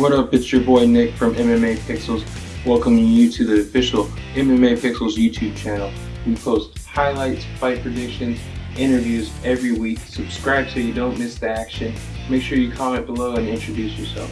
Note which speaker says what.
Speaker 1: What up, it's your boy Nick from MMA Pixels, welcoming you to the official MMA Pixels YouTube channel. We post highlights, fight predictions, interviews every week. Subscribe so you don't miss the action. Make sure you comment below and introduce yourself.